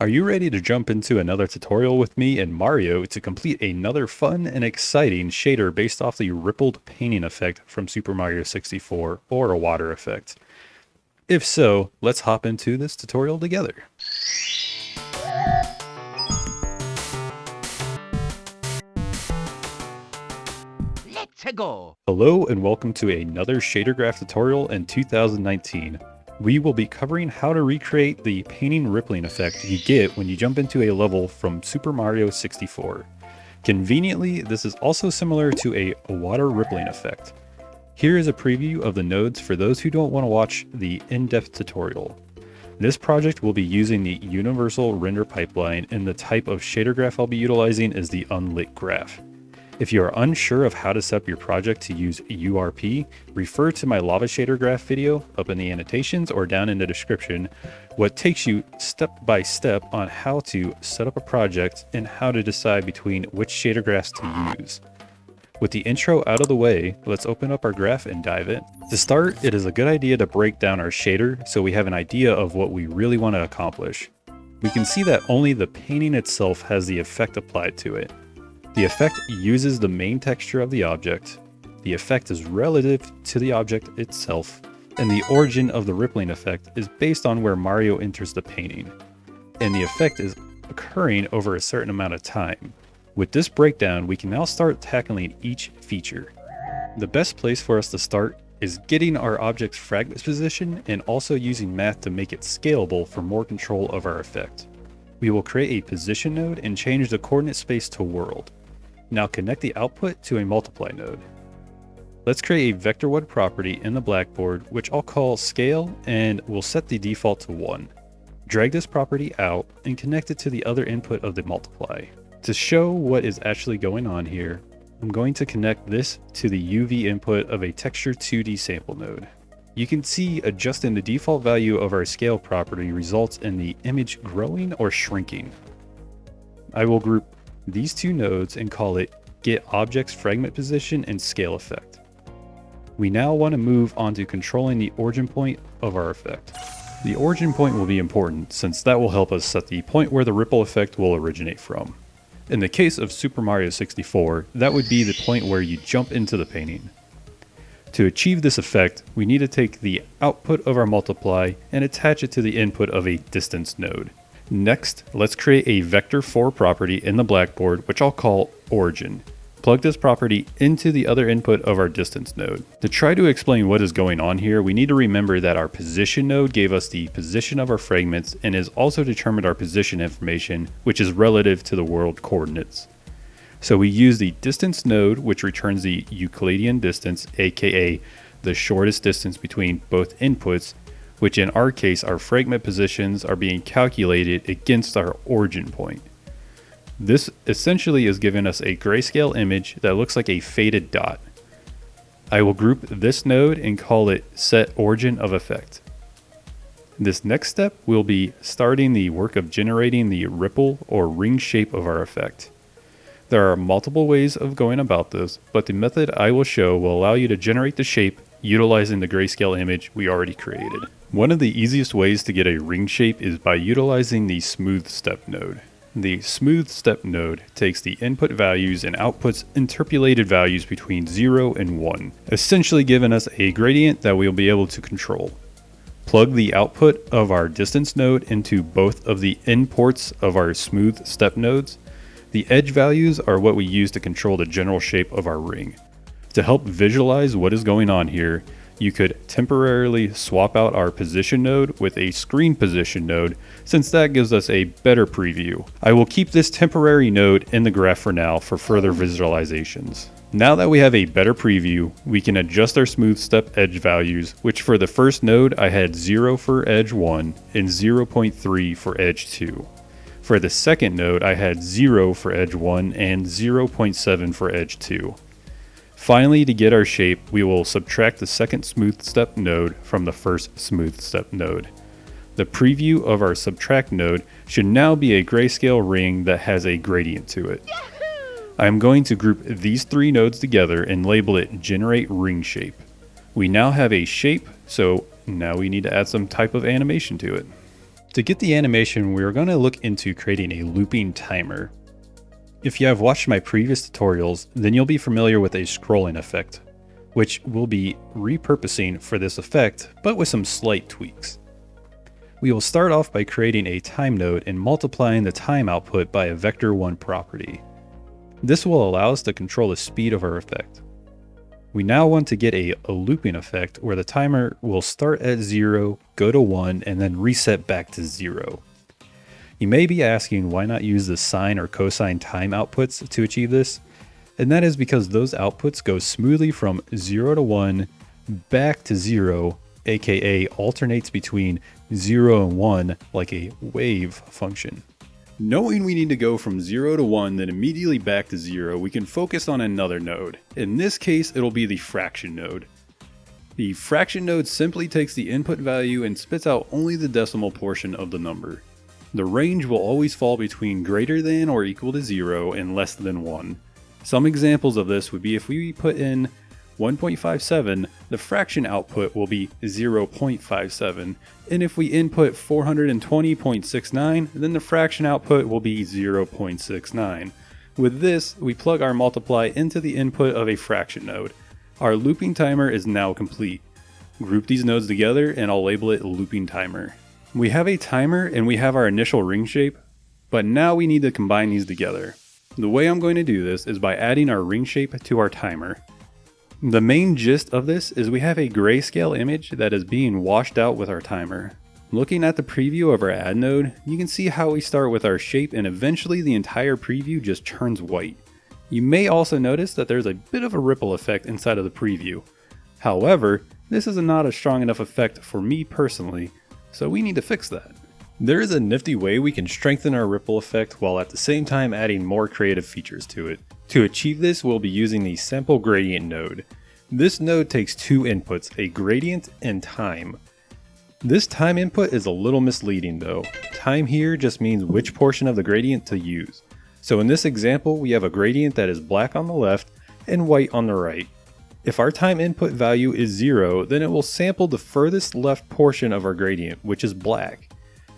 Are you ready to jump into another tutorial with me and Mario to complete another fun and exciting shader based off the rippled painting effect from Super Mario 64 or a water effect? If so, let's hop into this tutorial together. Let's go! Hello and welcome to another shader graph tutorial in 2019 we will be covering how to recreate the painting rippling effect you get when you jump into a level from Super Mario 64. Conveniently, this is also similar to a water rippling effect. Here is a preview of the nodes for those who don't want to watch the in-depth tutorial. This project will be using the universal render pipeline and the type of shader graph I'll be utilizing is the unlit graph. If you are unsure of how to set up your project to use URP, refer to my lava shader graph video up in the annotations or down in the description, what takes you step by step on how to set up a project and how to decide between which shader graphs to use. With the intro out of the way, let's open up our graph and dive in. To start, it is a good idea to break down our shader so we have an idea of what we really want to accomplish. We can see that only the painting itself has the effect applied to it. The effect uses the main texture of the object, the effect is relative to the object itself, and the origin of the rippling effect is based on where Mario enters the painting, and the effect is occurring over a certain amount of time. With this breakdown, we can now start tackling each feature. The best place for us to start is getting our object's fragment position and also using math to make it scalable for more control of our effect. We will create a position node and change the coordinate space to world. Now connect the output to a multiply node. Let's create a vector1 property in the blackboard, which I'll call scale and we'll set the default to 1. Drag this property out and connect it to the other input of the multiply. To show what is actually going on here, I'm going to connect this to the UV input of a texture 2D sample node. You can see adjusting the default value of our scale property results in the image growing or shrinking. I will group these two nodes and call it get objects fragment position and scale effect. We now want to move on to controlling the origin point of our effect. The origin point will be important since that will help us set the point where the ripple effect will originate from. In the case of Super Mario 64, that would be the point where you jump into the painting. To achieve this effect, we need to take the output of our multiply and attach it to the input of a distance node. Next, let's create a vector4 property in the blackboard, which I'll call origin. Plug this property into the other input of our distance node. To try to explain what is going on here, we need to remember that our position node gave us the position of our fragments and has also determined our position information, which is relative to the world coordinates. So we use the distance node, which returns the Euclidean distance, aka the shortest distance between both inputs, which in our case our fragment positions are being calculated against our origin point. This essentially is giving us a grayscale image that looks like a faded dot. I will group this node and call it set origin of effect. This next step will be starting the work of generating the ripple or ring shape of our effect. There are multiple ways of going about this, but the method I will show will allow you to generate the shape utilizing the grayscale image we already created. One of the easiest ways to get a ring shape is by utilizing the smooth step node. The smooth step node takes the input values and outputs interpolated values between 0 and 1, essentially giving us a gradient that we'll be able to control. Plug the output of our distance node into both of the imports of our smooth step nodes. The edge values are what we use to control the general shape of our ring. To help visualize what is going on here, you could temporarily swap out our position node with a screen position node since that gives us a better preview. I will keep this temporary node in the graph for now for further visualizations. Now that we have a better preview, we can adjust our smooth step edge values, which for the first node I had 0 for edge 1 and 0.3 for edge 2. For the second node I had 0 for edge 1 and 0.7 for edge 2. Finally, to get our shape, we will subtract the second smooth step node from the first smooth step node. The preview of our subtract node should now be a grayscale ring that has a gradient to it. I am going to group these three nodes together and label it generate ring shape. We now have a shape, so now we need to add some type of animation to it. To get the animation, we are going to look into creating a looping timer. If you have watched my previous tutorials, then you'll be familiar with a scrolling effect, which we'll be repurposing for this effect, but with some slight tweaks. We will start off by creating a time node and multiplying the time output by a vector1 property. This will allow us to control the speed of our effect. We now want to get a, a, looping effect where the timer will start at 0, go to 1, and then reset back to 0. You may be asking why not use the sine or cosine time outputs to achieve this, and that is because those outputs go smoothly from 0 to 1 back to 0, aka alternates between 0 and 1 like a wave function. Knowing we need to go from 0 to 1 then immediately back to 0, we can focus on another node. In this case, it'll be the fraction node. The fraction node simply takes the input value and spits out only the decimal portion of the number. The range will always fall between greater than or equal to 0 and less than 1. Some examples of this would be if we put in 1.57, the fraction output will be 0.57, and if we input 420.69, then the fraction output will be 0.69. With this, we plug our multiply into the input of a fraction node. Our looping timer is now complete. Group these nodes together and I'll label it looping timer. We have a timer and we have our initial ring shape, but now we need to combine these together. The way I'm going to do this is by adding our ring shape to our timer. The main gist of this is we have a grayscale image that is being washed out with our timer. Looking at the preview of our add node, you can see how we start with our shape and eventually the entire preview just turns white. You may also notice that there's a bit of a ripple effect inside of the preview. However, this is not a strong enough effect for me personally, so we need to fix that. There is a nifty way we can strengthen our ripple effect while at the same time adding more creative features to it. To achieve this, we'll be using the sample gradient node. This node takes two inputs, a gradient and time. This time input is a little misleading though. Time here just means which portion of the gradient to use. So in this example, we have a gradient that is black on the left and white on the right. If our time input value is 0, then it will sample the furthest left portion of our gradient, which is black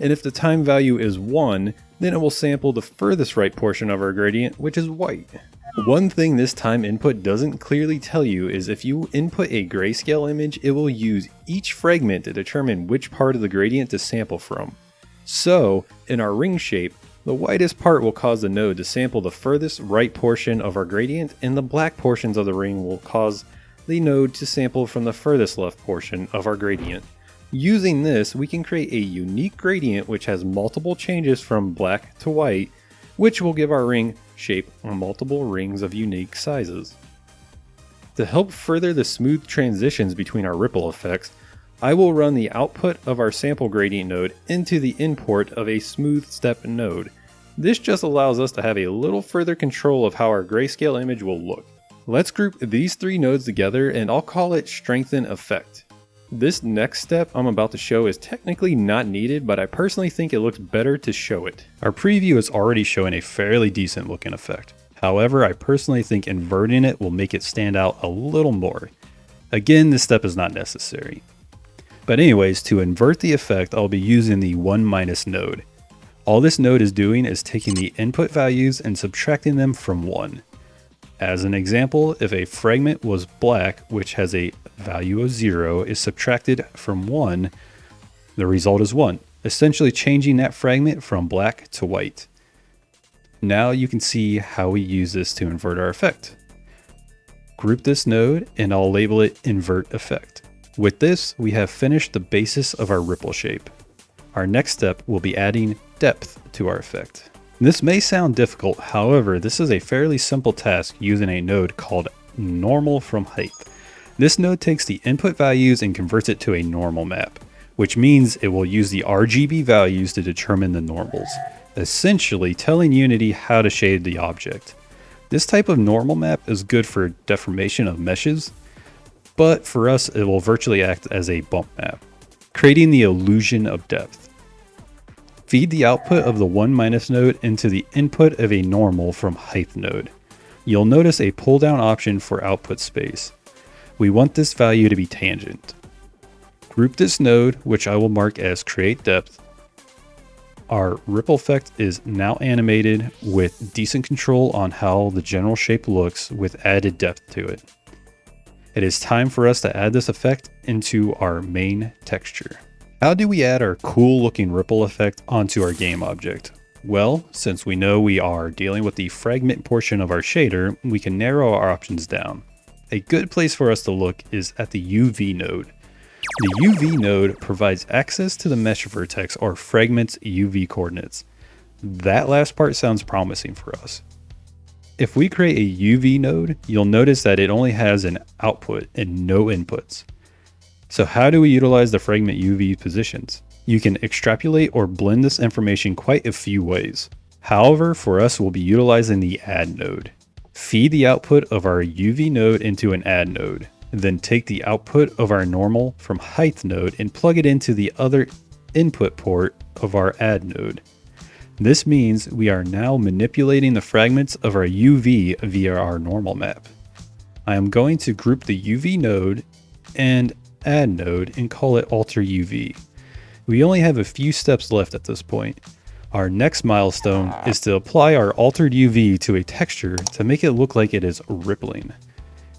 and if the time value is 1, then it will sample the furthest right portion of our gradient, which is white. One thing this time input doesn't clearly tell you is if you input a grayscale image, it will use each fragment to determine which part of the gradient to sample from. So, in our ring shape, the whitest part will cause the node to sample the furthest right portion of our gradient, and the black portions of the ring will cause the node to sample from the furthest left portion of our gradient. Using this, we can create a unique gradient which has multiple changes from black to white, which will give our ring shape multiple rings of unique sizes. To help further the smooth transitions between our ripple effects, I will run the output of our sample gradient node into the import of a smooth step node. This just allows us to have a little further control of how our grayscale image will look. Let's group these three nodes together and I'll call it strengthen effect. This next step I'm about to show is technically not needed, but I personally think it looks better to show it. Our preview is already showing a fairly decent looking effect. However, I personally think inverting it will make it stand out a little more. Again, this step is not necessary. But anyways, to invert the effect, I'll be using the 1 minus node. All this node is doing is taking the input values and subtracting them from 1. As an example, if a fragment was black, which has a value of 0, is subtracted from 1, the result is 1, essentially changing that fragment from black to white. Now you can see how we use this to invert our effect. Group this node and I'll label it invert effect. With this, we have finished the basis of our ripple shape. Our next step will be adding depth to our effect. This may sound difficult, however, this is a fairly simple task using a node called normal from height. This node takes the input values and converts it to a normal map, which means it will use the RGB values to determine the normals, essentially telling Unity how to shade the object. This type of normal map is good for deformation of meshes, but for us it will virtually act as a bump map, creating the illusion of depth. Feed the output of the 1 minus node into the input of a normal from height node. You'll notice a pull down option for output space. We want this value to be tangent. Group this node, which I will mark as create depth, Our ripple effect is now animated with decent control on how the general shape looks with added depth to it. It is time for us to add this effect into our main texture. How do we add our cool looking ripple effect onto our game object? Well, since we know we are dealing with the fragment portion of our shader, we can narrow our options down. A good place for us to look is at the UV node. The UV node provides access to the mesh vertex or fragment's UV coordinates. That last part sounds promising for us. If we create a UV node, you'll notice that it only has an output and no inputs. So how do we utilize the fragment UV positions? You can extrapolate or blend this information quite a few ways. However, for us, we'll be utilizing the add node. Feed the output of our UV node into an add node. Then take the output of our normal from height node and plug it into the other input port of our add node. This means we are now manipulating the fragments of our UV via our normal map. I am going to group the UV node and add node and call it alter UV. We only have a few steps left at this point. Our next milestone is to apply our altered UV to a texture to make it look like it is rippling.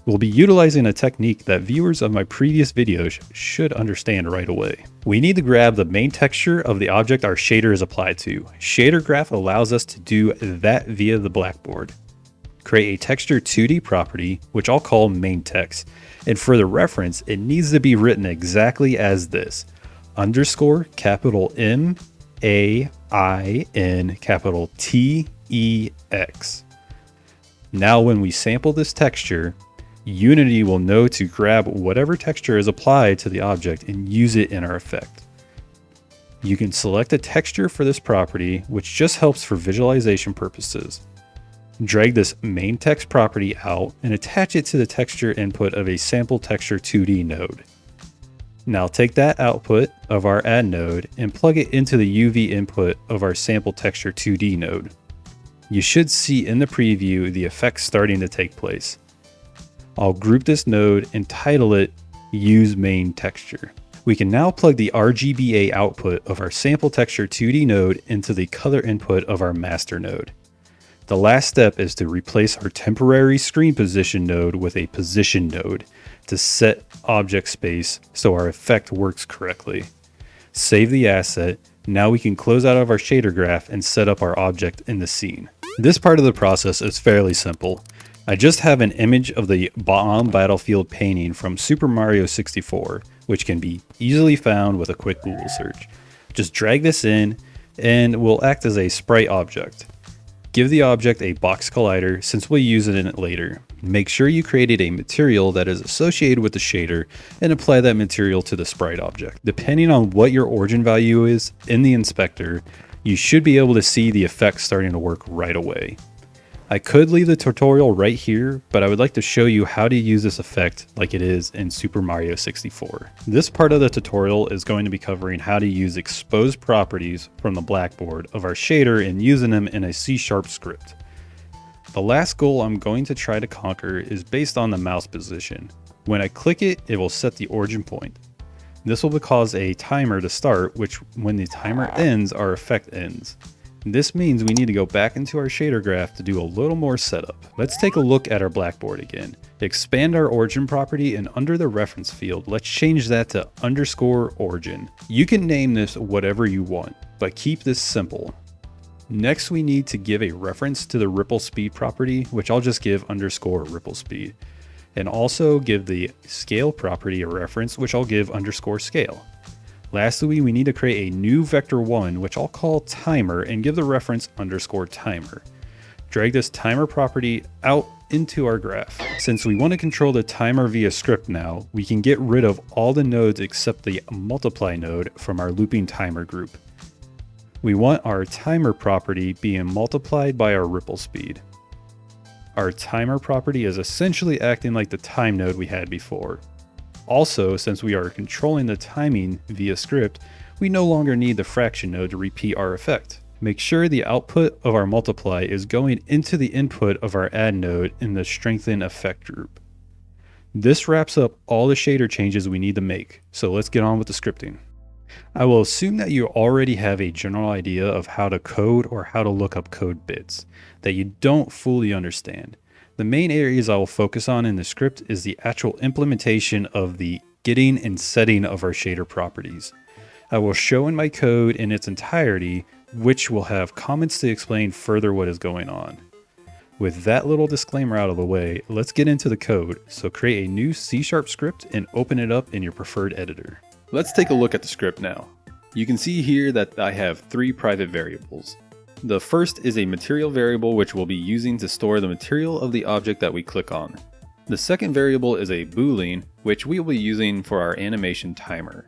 We'll be utilizing a technique that viewers of my previous videos should understand right away. We need to grab the main texture of the object our shader is applied to. Shader Graph allows us to do that via the blackboard. Create a texture 2D property, which I'll call main text. And for the reference, it needs to be written exactly as this. Underscore capital M A I N capital T E X. Now when we sample this texture, Unity will know to grab whatever texture is applied to the object and use it in our effect. You can select a texture for this property, which just helps for visualization purposes. Drag this main text property out and attach it to the texture input of a sample texture 2D node. Now take that output of our add node and plug it into the UV input of our sample texture 2D node. You should see in the preview the effects starting to take place. I'll group this node and title it Use Main Texture. We can now plug the RGBA output of our sample texture 2D node into the color input of our master node. The last step is to replace our temporary screen position node with a position node to set object space so our effect works correctly. Save the asset. Now we can close out of our shader graph and set up our object in the scene. This part of the process is fairly simple. I just have an image of the Bob-omb Battlefield painting from Super Mario 64, which can be easily found with a quick Google search. Just drag this in and will act as a sprite object. Give the object a box collider since we'll use it in it later. Make sure you created a material that is associated with the shader and apply that material to the sprite object. Depending on what your origin value is in the inspector, you should be able to see the effects starting to work right away. I could leave the tutorial right here, but I would like to show you how to use this effect like it is in Super Mario 64. This part of the tutorial is going to be covering how to use exposed properties from the blackboard of our shader and using them in a C-sharp script. The last goal I'm going to try to conquer is based on the mouse position. When I click it, it will set the origin point. This will cause a timer to start, which when the timer ends, our effect ends. This means we need to go back into our shader graph to do a little more setup. Let's take a look at our blackboard again. Expand our origin property and under the reference field, let's change that to underscore origin. You can name this whatever you want, but keep this simple. Next, we need to give a reference to the ripple speed property, which I'll just give underscore ripple speed. And also give the scale property a reference, which I'll give underscore scale. Lastly, we need to create a new vector1, which I'll call timer and give the reference underscore timer. Drag this timer property out into our graph. Since we want to control the timer via script now, we can get rid of all the nodes except the multiply node from our looping timer group. We want our timer property being multiplied by our ripple speed. Our timer property is essentially acting like the time node we had before. Also, since we are controlling the timing via script, we no longer need the fraction node to repeat our effect. Make sure the output of our multiply is going into the input of our add node in the strengthen effect group. This wraps up all the shader changes we need to make, so let's get on with the scripting. I will assume that you already have a general idea of how to code or how to look up code bits that you don't fully understand. The main areas I will focus on in the script is the actual implementation of the getting and setting of our shader properties. I will show in my code in its entirety, which will have comments to explain further what is going on. With that little disclaimer out of the way, let's get into the code. So create a new C-sharp script and open it up in your preferred editor. Let's take a look at the script now. You can see here that I have three private variables. The first is a material variable which we'll be using to store the material of the object that we click on. The second variable is a boolean, which we will be using for our animation timer.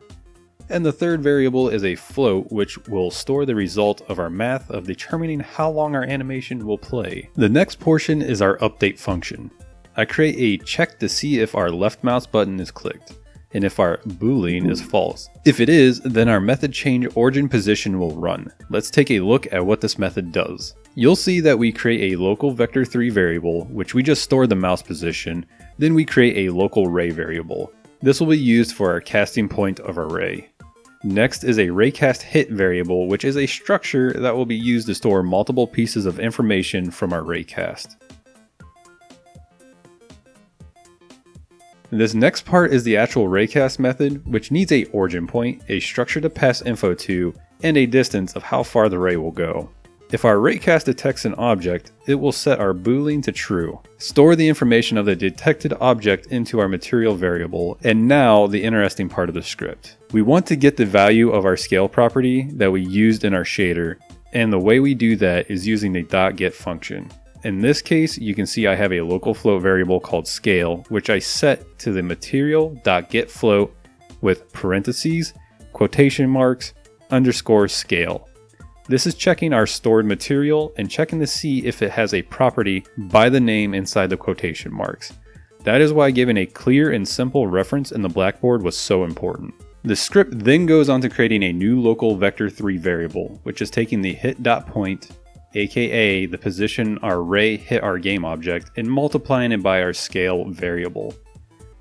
And the third variable is a float, which will store the result of our math of determining how long our animation will play. The next portion is our update function. I create a check to see if our left mouse button is clicked and if our boolean is false. If it is, then our method change origin position will run. Let's take a look at what this method does. You'll see that we create a local vector3 variable, which we just store the mouse position, then we create a local ray variable. This will be used for our casting point of our ray. Next is a raycast hit variable, which is a structure that will be used to store multiple pieces of information from our raycast. This next part is the actual raycast method, which needs a origin point, a structure to pass info to, and a distance of how far the ray will go. If our raycast detects an object, it will set our boolean to true, store the information of the detected object into our material variable, and now the interesting part of the script. We want to get the value of our scale property that we used in our shader, and the way we do that is using the dot .get function. In this case, you can see I have a local float variable called scale, which I set to the material.getFloat with parentheses, quotation marks, underscore scale. This is checking our stored material and checking to see if it has a property by the name inside the quotation marks. That is why giving a clear and simple reference in the Blackboard was so important. The script then goes on to creating a new local vector3 variable, which is taking the hit.point aka the position our ray hit our game object, and multiplying it by our scale variable.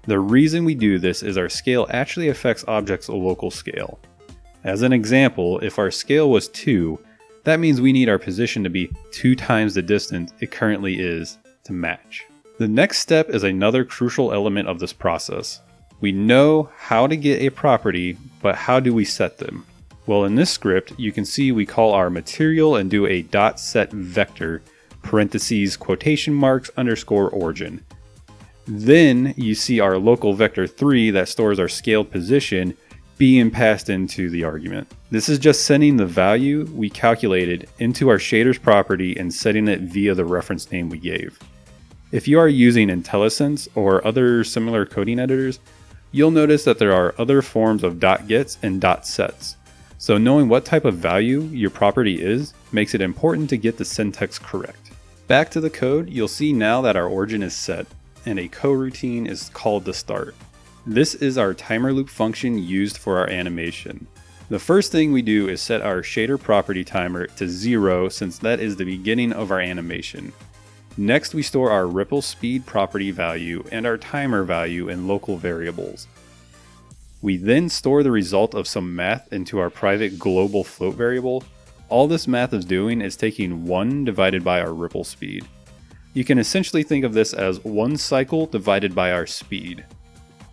The reason we do this is our scale actually affects objects' local scale. As an example, if our scale was 2, that means we need our position to be 2 times the distance it currently is to match. The next step is another crucial element of this process. We know how to get a property, but how do we set them? Well, in this script, you can see we call our material and do a dot set vector, parentheses, quotation marks, underscore origin. Then you see our local vector 3 that stores our scaled position being passed into the argument. This is just sending the value we calculated into our shaders property and setting it via the reference name we gave. If you are using IntelliSense or other similar coding editors, you'll notice that there are other forms of dot gets and dot sets. So knowing what type of value your property is makes it important to get the syntax correct. Back to the code, you'll see now that our origin is set and a coroutine is called to start. This is our timer loop function used for our animation. The first thing we do is set our shader property timer to zero since that is the beginning of our animation. Next we store our ripple speed property value and our timer value in local variables. We then store the result of some math into our private global float variable. All this math is doing is taking 1 divided by our ripple speed. You can essentially think of this as one cycle divided by our speed,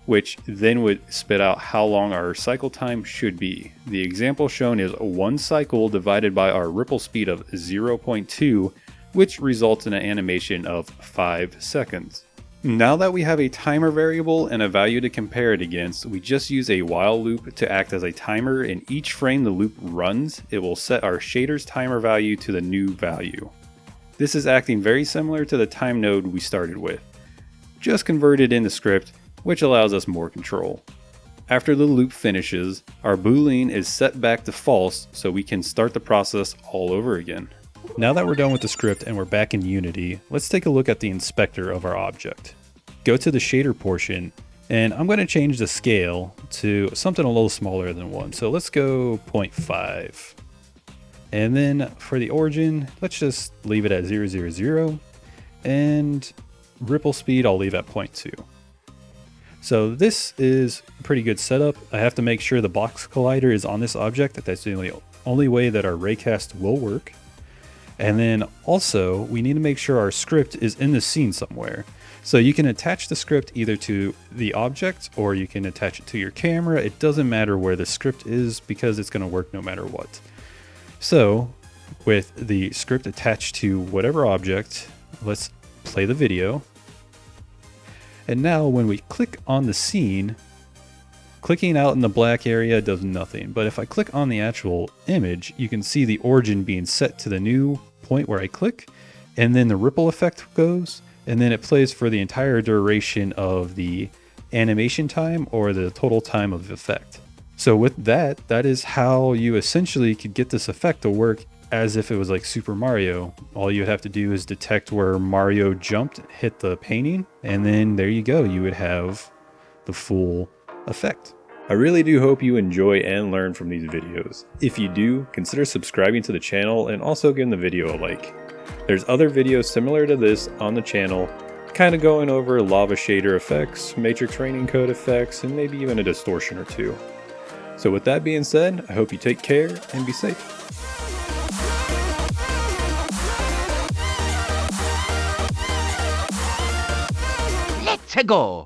which then would spit out how long our cycle time should be. The example shown is one cycle divided by our ripple speed of 0.2, which results in an animation of 5 seconds. Now that we have a timer variable and a value to compare it against, we just use a while loop to act as a timer and each frame the loop runs, it will set our shader's timer value to the new value. This is acting very similar to the time node we started with, just converted into script, which allows us more control. After the loop finishes, our boolean is set back to false so we can start the process all over again. Now that we're done with the script and we're back in Unity, let's take a look at the inspector of our object. Go to the shader portion, and I'm going to change the scale to something a little smaller than 1. So let's go 0.5. And then for the origin, let's just leave it at 000. And ripple speed, I'll leave at 0.2. So this is a pretty good setup. I have to make sure the box collider is on this object. That's the only, only way that our raycast will work. And then also we need to make sure our script is in the scene somewhere. So you can attach the script either to the object or you can attach it to your camera. It doesn't matter where the script is because it's going to work no matter what. So with the script attached to whatever object, let's play the video. And now when we click on the scene, clicking out in the black area does nothing. But if I click on the actual image, you can see the origin being set to the new point where I click, and then the ripple effect goes, and then it plays for the entire duration of the animation time or the total time of effect. So with that, that is how you essentially could get this effect to work as if it was like Super Mario. All you would have to do is detect where Mario jumped, hit the painting, and then there you go. You would have the full effect. I really do hope you enjoy and learn from these videos. If you do, consider subscribing to the channel and also giving the video a like. There's other videos similar to this on the channel, kind of going over lava shader effects, matrix raining code effects, and maybe even a distortion or two. So with that being said, I hope you take care and be safe. Let's go.